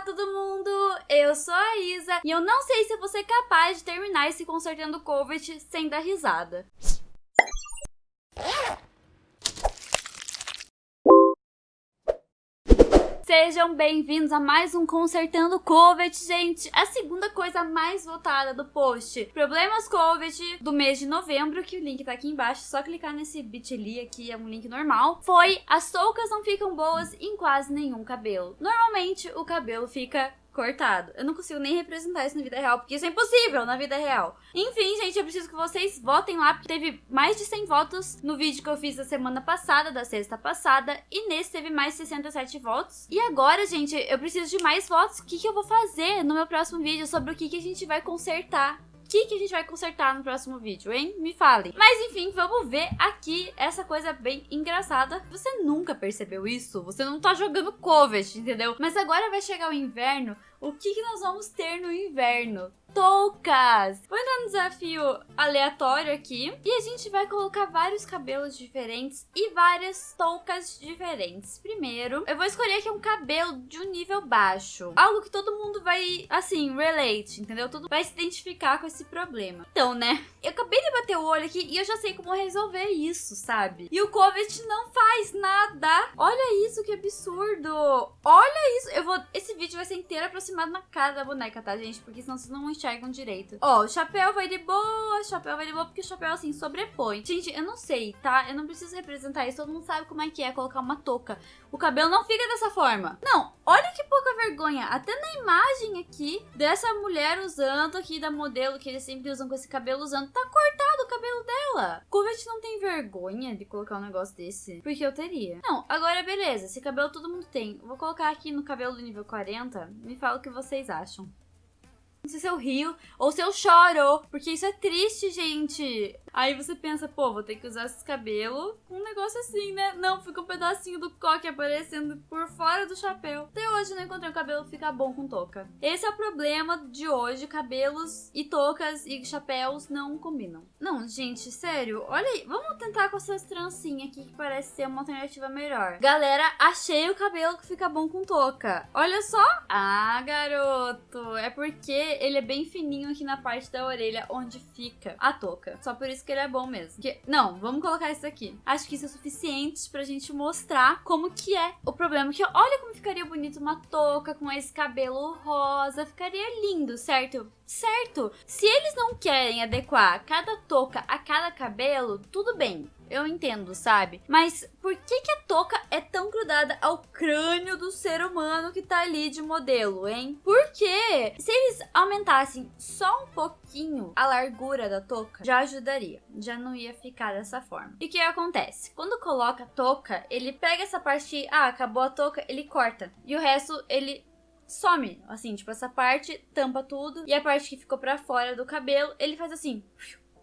Olá, todo mundo! Eu sou a Isa e eu não sei se você é capaz de terminar esse consertando COVID sem dar risada. Sejam bem-vindos a mais um Consertando Covid, gente. A segunda coisa mais votada do post. Problemas Covid do mês de novembro, que o link tá aqui embaixo. Só clicar nesse bit.ly aqui, é um link normal. Foi as toucas não ficam boas em quase nenhum cabelo. Normalmente, o cabelo fica cortado. Eu não consigo nem representar isso na vida real, porque isso é impossível na vida real. Enfim, gente, eu preciso que vocês votem lá, porque teve mais de 100 votos no vídeo que eu fiz da semana passada, da sexta passada, e nesse teve mais 67 votos. E agora, gente, eu preciso de mais votos. O que, que eu vou fazer no meu próximo vídeo sobre o que, que a gente vai consertar que, que a gente vai consertar no próximo vídeo, hein? Me falem. Mas enfim, vamos ver aqui essa coisa bem engraçada. Você nunca percebeu isso? Você não tá jogando Covet, entendeu? Mas agora vai chegar o inverno. O que, que nós vamos ter no inverno? toucas. Vou entrar no desafio aleatório aqui e a gente vai colocar vários cabelos diferentes e várias toucas diferentes. Primeiro, eu vou escolher aqui um cabelo de um nível baixo. Algo que todo mundo vai, assim, relate, entendeu? Todo vai se identificar com esse problema. Então, né? Eu acabei de bater o olho aqui e eu já sei como resolver isso, sabe? E o Covet não faz nada. Olha isso, que absurdo. Olha isso. Eu vou... Esse vídeo vai ser inteiro aproximado na cara da boneca, tá, gente? Porque senão vocês não enxergam direito. Ó, o chapéu vai de boa, o chapéu vai de boa, porque o chapéu, assim, sobrepõe. Gente, eu não sei, tá? Eu não preciso representar isso, todo mundo sabe como é que é colocar uma touca. O cabelo não fica dessa forma. Não, olha que pouca vergonha. Até na imagem aqui, dessa mulher usando aqui, da modelo que eles sempre usam com esse cabelo usando, tá cortado o cabelo dela. Covet não tem vergonha de colocar um negócio desse, porque eu teria. Não, agora beleza, esse cabelo todo mundo tem. vou colocar aqui no cabelo do nível 40, me fala o que vocês acham. Não sei se eu rio ou se eu choro, porque isso é triste, gente. Aí você pensa, pô, vou ter que usar esse cabelo com um negócio assim, né? Não, fica um pedacinho do coque aparecendo por fora do chapéu. Até hoje não encontrei um cabelo que fica bom com touca. Esse é o problema de hoje, cabelos e toucas e chapéus não combinam. Não, gente, sério, olha aí. Vamos tentar com essas trancinhas aqui que parece ser uma alternativa melhor. Galera, achei o cabelo que fica bom com touca. Olha só. Ah, garoto, é porque ele é bem fininho aqui na parte da orelha onde fica a touca. Só por isso que ele é bom mesmo. Não, vamos colocar isso aqui. Acho que isso é suficiente pra gente mostrar como que é o problema. Que olha como ficaria bonito uma touca com esse cabelo rosa. Ficaria lindo, certo? Certo. Se eles não querem adequar cada touca a cada cabelo, tudo bem eu entendo, sabe? Mas por que, que a touca é tão grudada ao crânio do ser humano que tá ali de modelo, hein? Porque se eles aumentassem só um pouquinho a largura da touca, já ajudaria. Já não ia ficar dessa forma. E o que acontece? Quando coloca a touca, ele pega essa parte, ah, acabou a touca, ele corta. E o resto ele some, assim, tipo essa parte tampa tudo e a parte que ficou para fora do cabelo, ele faz assim,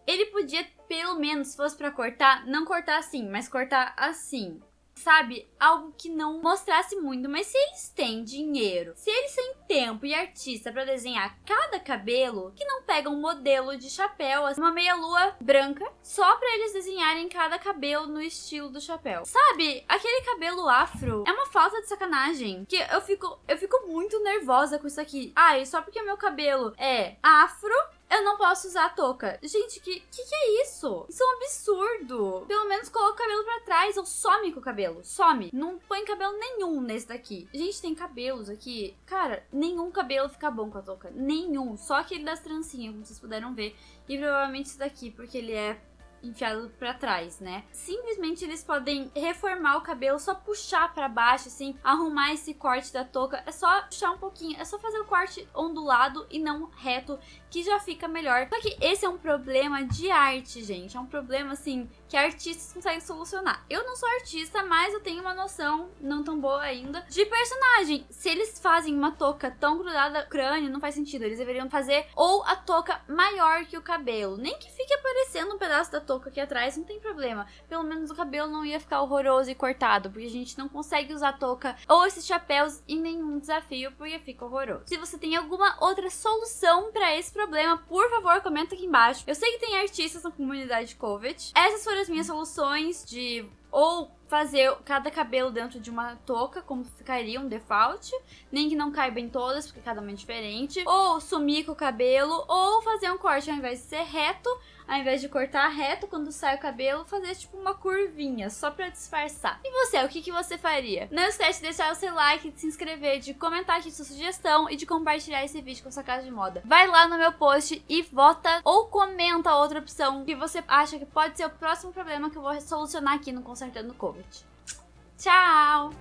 ele podia, pelo menos, se fosse pra cortar, não cortar assim, mas cortar assim. Sabe? Algo que não mostrasse muito. Mas se eles têm dinheiro, se eles têm tempo e artista para desenhar cada cabelo, que não pegam um modelo de chapéu, assim, uma meia-lua branca, só para eles desenharem cada cabelo no estilo do chapéu. Sabe? Aquele cabelo afro é uma falta de sacanagem. Que eu fico, eu fico muito nervosa com isso aqui. Ai, só porque meu cabelo é afro, eu não posso usar a touca. Gente, que, que que é isso? Isso é um absurdo. Pelo menos coloca o cabelo pra trás ou some com o cabelo. Some. Não põe cabelo nenhum nesse daqui. Gente, tem cabelos aqui. Cara, nenhum cabelo fica bom com a touca. Nenhum. Só aquele das trancinhas, como vocês puderam ver. E provavelmente esse daqui, porque ele é enfiado para trás, né? Simplesmente eles podem reformar o cabelo, só puxar para baixo, assim, arrumar esse corte da touca. É só puxar um pouquinho, é só fazer o corte ondulado e não reto, que já fica melhor. Só que esse é um problema de arte, gente. É um problema, assim, que artistas conseguem solucionar. Eu não sou artista, mas eu tenho uma noção, não tão boa ainda, de personagem. Se eles fazem uma touca tão grudada no crânio, não faz sentido. Eles deveriam fazer ou a touca maior que o cabelo. Nem que fique aparecendo um pedaço da touca aqui atrás, não tem problema. Pelo menos o cabelo não ia ficar horroroso e cortado, porque a gente não consegue usar touca ou esses chapéus em nenhum desafio, porque fica horroroso. Se você tem alguma outra solução para esse problema, por favor, comenta aqui embaixo. Eu sei que tem artistas na comunidade Covet. Essas foram as minhas soluções de Ou fazer cada cabelo dentro de uma touca, como ficaria um default, nem que não caiba em todas, porque cada uma é diferente, ou sumir com o cabelo, ou fazer um corte ao invés de ser reto, ao invés de cortar reto quando sai o cabelo, fazer tipo uma curvinha, só pra disfarçar. E você, o que, que você faria? Não esquece de deixar o seu like, de se inscrever, de comentar aqui sua sugestão e de compartilhar esse vídeo com sua casa de moda. Vai lá no meu post e vota ou comenta outra opção que você acha que pode ser o próximo problema que eu vou solucionar aqui no Consertando Covid. Tchau!